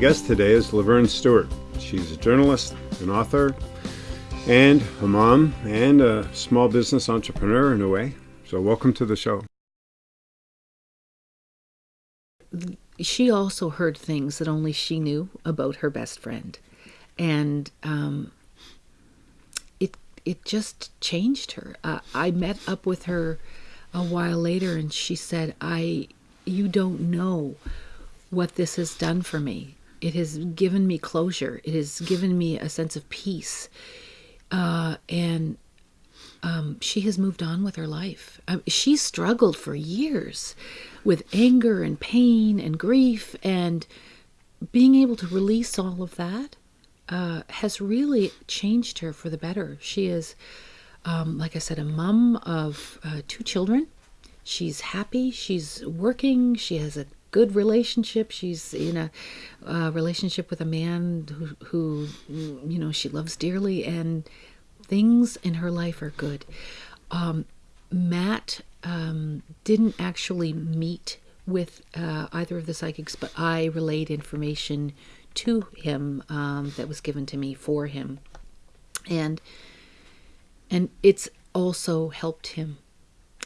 guest today is Laverne Stewart. She's a journalist, an author, and a mom, and a small business entrepreneur in a way. So, welcome to the show. She also heard things that only she knew about her best friend, and um, it it just changed her. Uh, I met up with her a while later, and she said, "I, you don't know what this has done for me. It has given me closure. It has given me a sense of peace, uh, and um, she has moved on with her life. Um, she struggled for years with anger and pain and grief, and being able to release all of that uh, has really changed her for the better. She is, um, like I said, a mom of uh, two children. She's happy. She's working. She has a good relationship. She's in a uh, relationship with a man who, who, you know, she loves dearly, and things in her life are good. Um, Matt um, didn't actually meet with uh, either of the psychics, but I relayed information to him um, that was given to me for him, and and it's also helped him.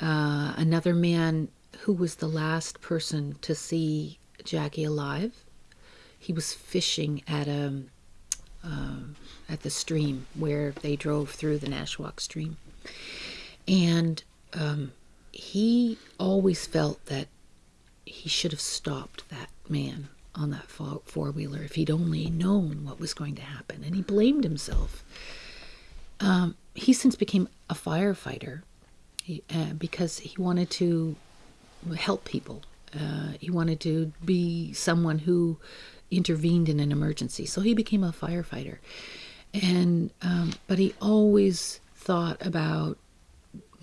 Uh, another man who was the last person to see Jackie alive. He was fishing at a um, at the stream where they drove through the Nashwaak stream, and um, he always felt that he should have stopped that man on that four wheeler if he'd only known what was going to happen, and he blamed himself. Um, he since became a firefighter he, uh, because he wanted to help people. Uh, he wanted to be someone who intervened in an emergency. So he became a firefighter. And um, but he always thought about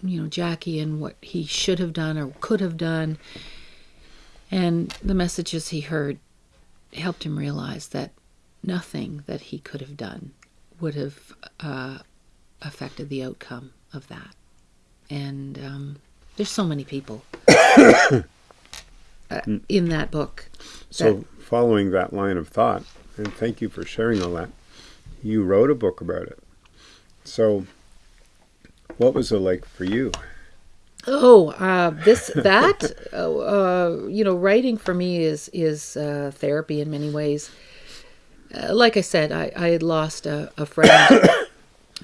you know Jackie and what he should have done or could have done. And the messages he heard helped him realize that nothing that he could have done would have uh, affected the outcome of that. And um, there's so many people uh, in that book. So, that, following that line of thought, and thank you for sharing all that, you wrote a book about it. So, what was it like for you? Oh, uh, this that uh, uh, you know, writing for me is is uh, therapy in many ways. Uh, like I said, I, I had lost a, a friend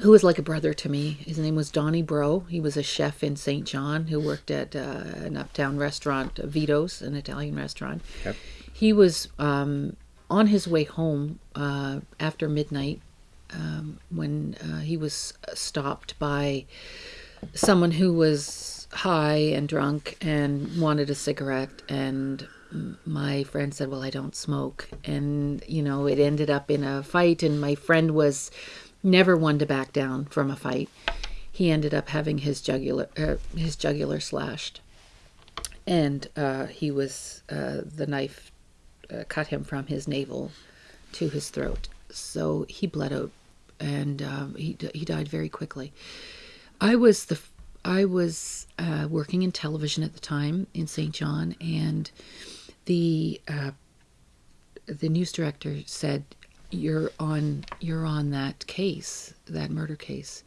who was like a brother to me. His name was Donnie Bro. He was a chef in Saint John who worked at uh, an uptown restaurant, Vito's, an Italian restaurant. Yep. He was um, on his way home uh, after midnight um, when uh, he was stopped by someone who was high and drunk and wanted a cigarette and my friend said well i don't smoke and you know it ended up in a fight and my friend was never one to back down from a fight. He ended up having his jugular uh, his jugular slashed, and uh, he was uh, the knife uh, cut him from his navel to his throat. So he bled out, and um, he he died very quickly. I was the I was uh, working in television at the time in Saint John, and the uh, the news director said you're on you're on that case, that murder case.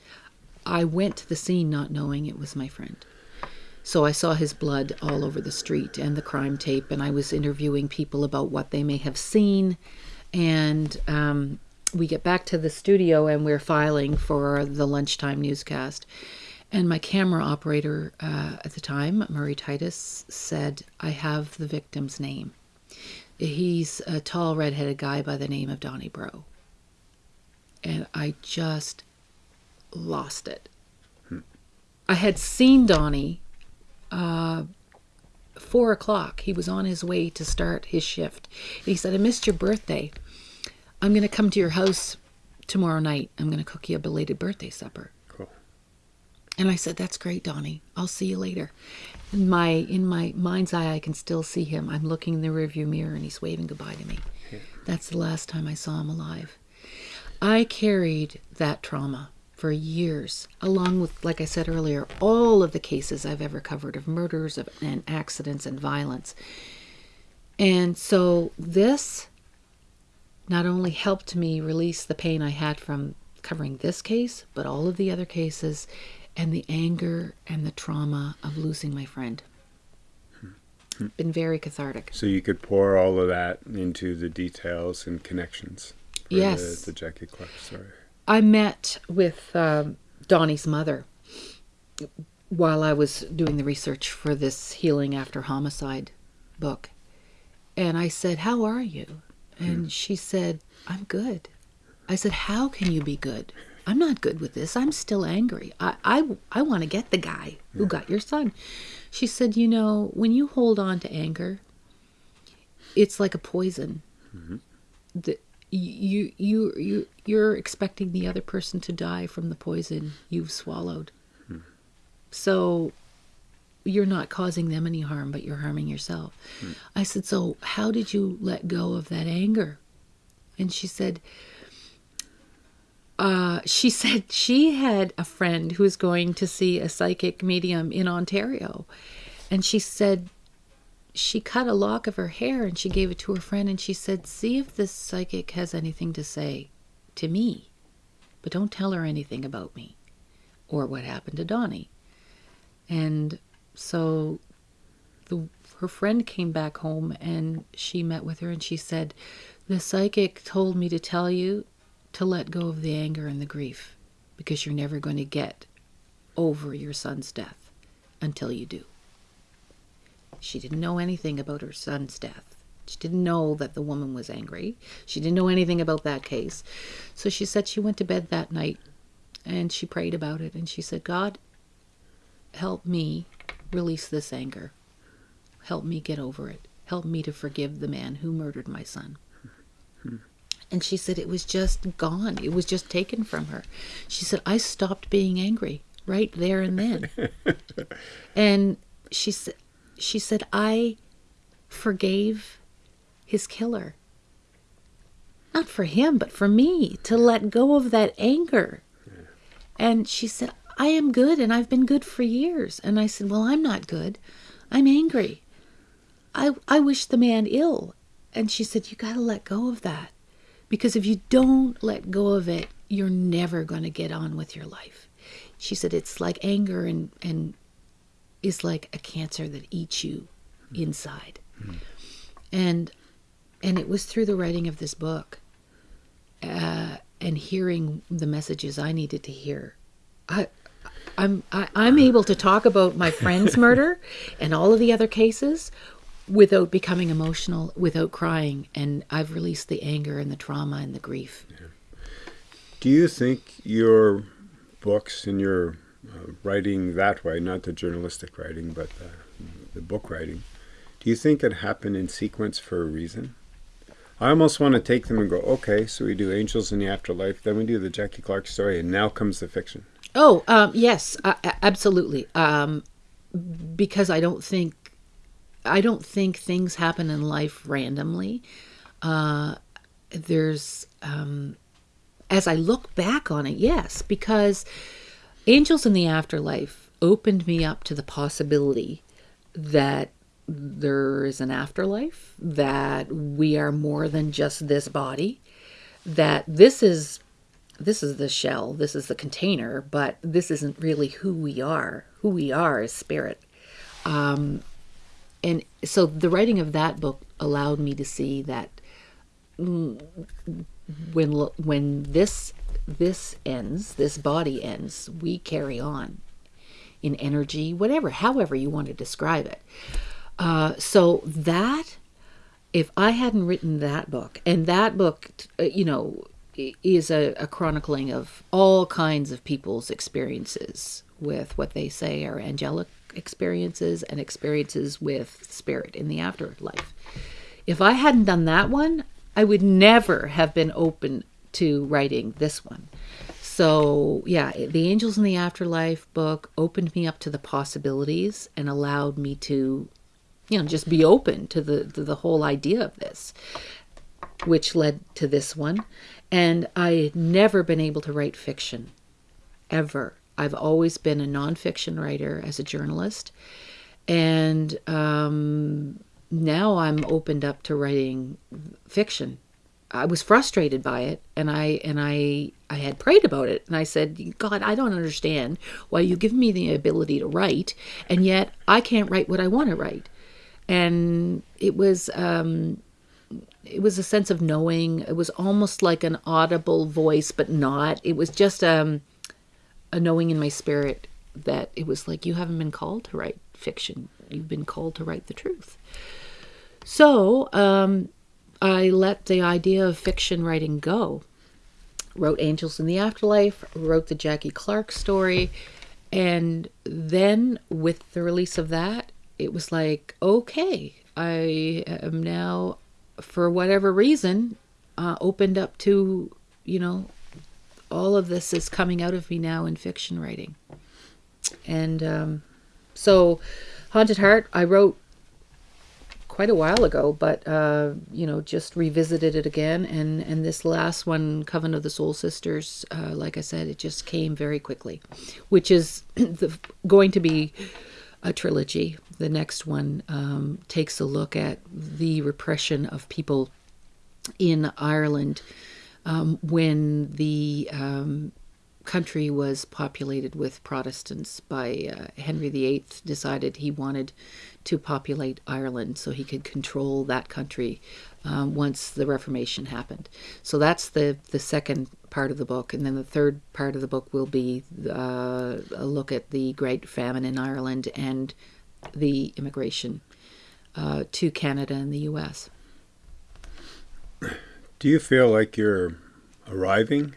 I went to the scene not knowing it was my friend. So I saw his blood all over the street and the crime tape, and I was interviewing people about what they may have seen. And um, we get back to the studio and we're filing for the lunchtime newscast. And my camera operator uh, at the time, Murray Titus, said, I have the victim's name. He's a tall, redheaded guy by the name of Donnie Bro. And I just lost it. Hmm. I had seen Donnie uh, four o'clock. He was on his way to start his shift. And he said, I missed your birthday. I'm going to come to your house tomorrow night. I'm going to cook you a belated birthday supper. And I said, "That's great, Donnie. I'll see you later." In my in my mind's eye, I can still see him. I'm looking in the rearview mirror, and he's waving goodbye to me. Yeah. That's the last time I saw him alive. I carried that trauma for years, along with, like I said earlier, all of the cases I've ever covered of murders of, and accidents and violence. And so this not only helped me release the pain I had from covering this case, but all of the other cases and the anger and the trauma of losing my friend. Been very cathartic. So you could pour all of that into the details and connections. Yes. The, the Jackie Clark story. I met with um, Donnie's mother while I was doing the research for this Healing After Homicide book. And I said, How are you? And she said, I'm good. I said, How can you be good? I'm not good with this. I'm still angry. I, I, I want to get the guy who got your son. She said, You know, when you hold on to anger, it's like a poison. Mm-hmm. The, you, you, you, you're expecting the other person to die from the poison you've swallowed. Hmm. So you're not causing them any harm, but you're harming yourself. Hmm. I said, So how did you let go of that anger? And she said, uh, she said she had a friend who was going to see a psychic medium in Ontario. And she said she cut a lock of her hair and she gave it to her friend and she said, See if this psychic has anything to say to me, but don't tell her anything about me or what happened to Donnie. And so the, her friend came back home and she met with her and she said, The psychic told me to tell you to let go of the anger and the grief because you're never going to get over your son's death until you do. She didn't know anything about her son's death. She didn't know that the woman was angry. She didn't know anything about that case. So she said she went to bed that night and she prayed about it and she said, God, help me release this anger. Help me get over it. Help me to forgive the man who murdered my son. Hmm. And she said it was just gone. It was just taken from her. She said, I stopped being angry right there and then. and she said, she said, I forgave his killer. Not for him, but for me to let go of that anger. And she said, I am good and I've been good for years. And I said, Well, I'm not good. I'm angry. I, I wish the man ill. And she said, You got to let go of that. Because if you don't let go of it, you're never going to get on with your life. She said, It's like anger and, and is like a cancer that eats you inside. And and it was through the writing of this book uh, and hearing the messages I needed to hear. I, I'm I, I'm able to talk about my friend's murder and all of the other cases without becoming emotional, without crying, and I've released the anger and the trauma and the grief. Do you think your books and your uh, writing that way, not the journalistic writing, but the, the book writing, do you think it happened in sequence for a reason? I almost want to take them and go, okay, so we do Angels in the Afterlife, then we do the Jackie Clark story, and now comes the fiction. Oh, um, yes, uh, absolutely. Um, because I don't think I don't think things happen in life randomly. Uh, there's um, as I look back on it, yes, because Angels in the Afterlife opened me up to the possibility that there is an afterlife, that we are more than just this body, that this is this is the shell, this is the container, but this isn't really who we are. Who we are is spirit. Um, and so the writing of that book allowed me to see that when when this this ends, this body ends, we carry on in energy, whatever, however you want to describe it. Uh, so that, if I hadn't written that book, and that book, uh, you know, is a, a chronicling of all kinds of people's experiences with what they say are angelic experiences and experiences with spirit in the afterlife. If I hadn't done that one, I would never have been open to writing this one. So, yeah, the Angels in the Afterlife book opened me up to the possibilities and allowed me to, you know, just be open to the to the whole idea of this, which led to this one. And I had never been able to write fiction, ever. I've always been a nonfiction writer as a journalist, and um, now I'm opened up to writing fiction I was frustrated by it, and I and I I had prayed about it, and I said, God, I don't understand why you give me the ability to write, and yet I can't write what I want to write. And it was um, it was a sense of knowing. It was almost like an audible voice, but not. It was just um, a knowing in my spirit that it was like you haven't been called to write fiction. You've been called to write the truth. So um, I let the idea of fiction writing go. Wrote Angels in the Afterlife, wrote the Jackie Clark story, and then with the release of that, it was like, okay, I am now, for whatever reason, uh, opened up to, you know, all of this is coming out of me now in fiction writing. And um, so, Haunted Heart, I wrote quite a while ago, but uh, you know, just revisited it again. And and this last one, Coven of the Soul Sisters, uh, like I said, it just came very quickly, which is the, going to be a trilogy. The next one um, takes a look at the repression of people in Ireland um, when the um, country was populated with Protestants by uh, Henry VIII decided he wanted to populate Ireland so he could control that country um, once the Reformation happened. So that's the the second part of the book, and then the third part of the book will be uh, a look at the Great Famine in Ireland and the immigration uh, to Canada and the U.S. Do you feel like you're arriving?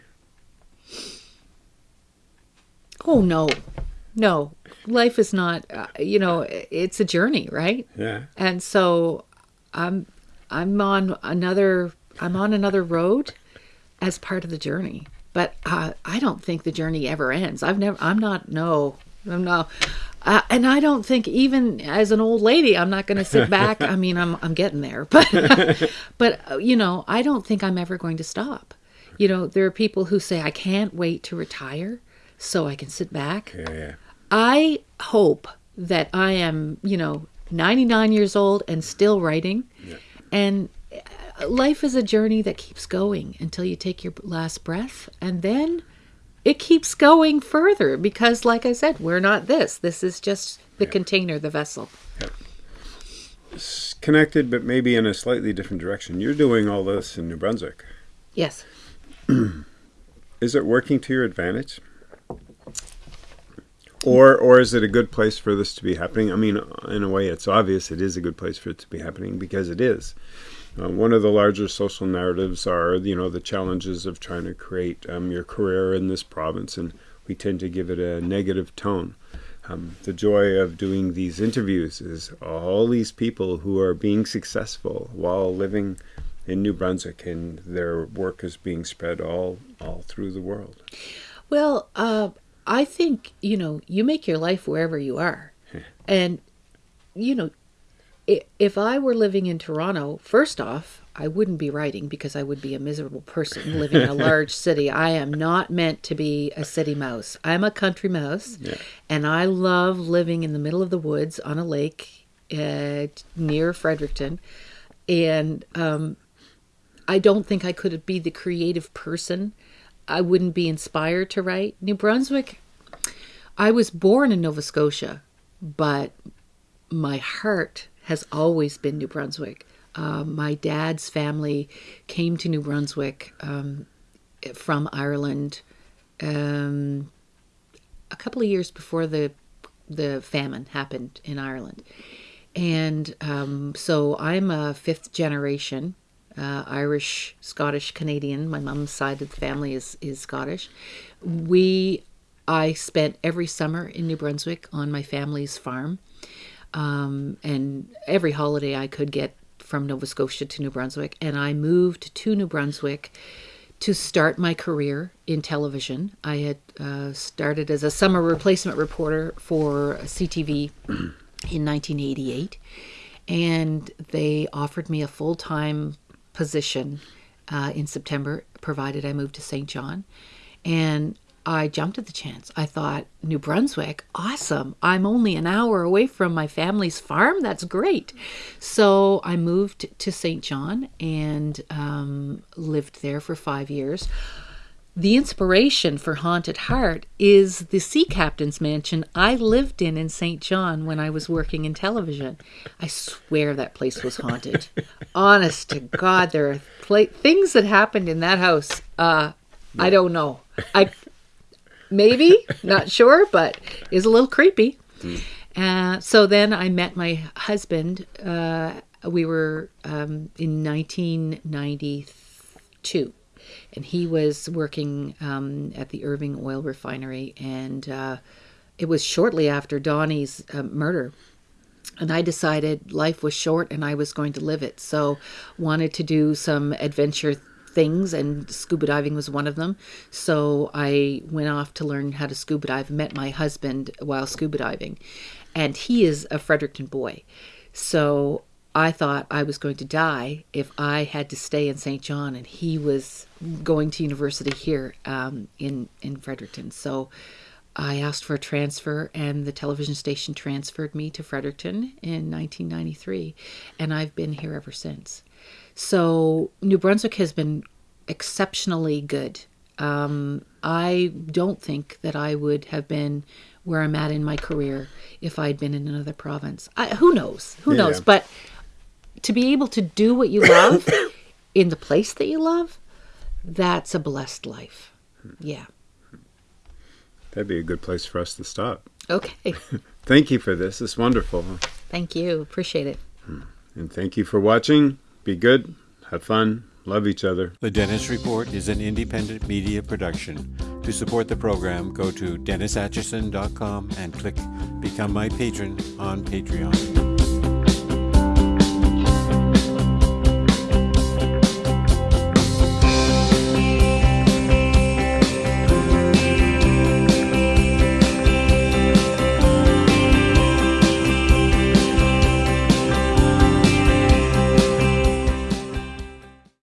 Oh no, no. Life is not. Uh, you know, it's a journey, right? Yeah. And so, I'm I'm on another I'm on another road as part of the journey. But uh, I don't think the journey ever ends. I've never. I'm not. No. I'm not. Uh, and I don't think even as an old lady, I'm not going to sit back. I mean, I'm I'm getting there, but but uh, you know, I don't think I'm ever going to stop. You know, there are people who say I can't wait to retire so I can sit back. Yeah. yeah. I hope that I am, you know, 99 years old and still writing. Yeah. And uh, life is a journey that keeps going until you take your last breath. And then it keeps going further because, like I said, we're not this. This is just the Yeah. container, the vessel. It's connected, but maybe in a slightly different direction. You're doing all this in New Brunswick. Yes. Is it working to your advantage? Or, or is it a good place for this to be happening? I mean, in a way, it's obvious it is a good place for it to be happening because it is. Uh, one of the larger social narratives are, you know, the challenges of trying to create um, your career in this province, and we tend to give it a negative tone. Um, the joy of doing these interviews is all these people who are being successful while living in New Brunswick, and their work is being spread all all through the world. Well, uh, I think, you know, you make your life wherever you are. and, you know, if I were living in Toronto, first off, I wouldn't be writing because I would be a miserable person living in a large city. I am not meant to be a city mouse. I'm a country mouse, Yeah. and I love living in the middle of the woods on a lake uh, near Fredericton. And um, I don't think I could be the creative person. I wouldn't be inspired to write. New Brunswick, I was born in Nova Scotia, but my heart has always been New Brunswick. Uh, my dad's family came to New Brunswick um, from Ireland um, a couple of years before the the famine happened in Ireland, and um, so I'm a fifth generation uh, Irish, Scottish, Canadian. My mom's side of the family is is Scottish. We I spent every summer in New Brunswick on my family's farm, um, and every holiday I could get from Nova Scotia to New Brunswick. And I moved to New Brunswick to start my career in television. I had uh, started as a summer replacement reporter for CTV in 1988, and they offered me a full time position uh, in September, provided I moved to Saint John. And I jumped at the chance. I thought, New Brunswick, awesome. I'm only an hour away from my family's farm. That's great. So I moved to Saint John and um, lived there for five years. The inspiration for Haunted Heart is the sea captain's mansion I lived in in Saint John when I was working in television. I swear that place was haunted. Honest to God, there are pla- things that happened in that house. Uh, I don't know. I maybe not sure, but is a little creepy. Uh, so then I met my husband. Uh, we were um, in 1992 and he was working um, at the Irving Oil Refinery, and uh, it was shortly after Donnie's uh, murder. And I decided life was short, and I was going to live it. So, wanted to do some adventure things, and scuba diving was one of them. So I went off to learn how to scuba dive. Met my husband while scuba diving, and he is a Fredericton boy. So I thought I was going to die if I had to stay in Saint John, and he was going to university here um, in in Fredericton. So I asked for a transfer, and the television station transferred me to Fredericton in 1993, and I've been here ever since. So New Brunswick has been exceptionally good. Um, I don't think that I would have been where I'm at in my career if I'd been in another province. I, who knows? Who Yeah, knows? But to be able to do what you love in the place that you love, that's a blessed life. Yeah. That'd be a good place for us to stop. Okay. Thank you for this. It's wonderful. Thank you. Appreciate it. Hmm. And thank you for watching. Be good. Have fun. Love each other. The Dennis Report is an independent media production. To support the program, go to DennisAtchison.com and click Become My Patron on Patreon.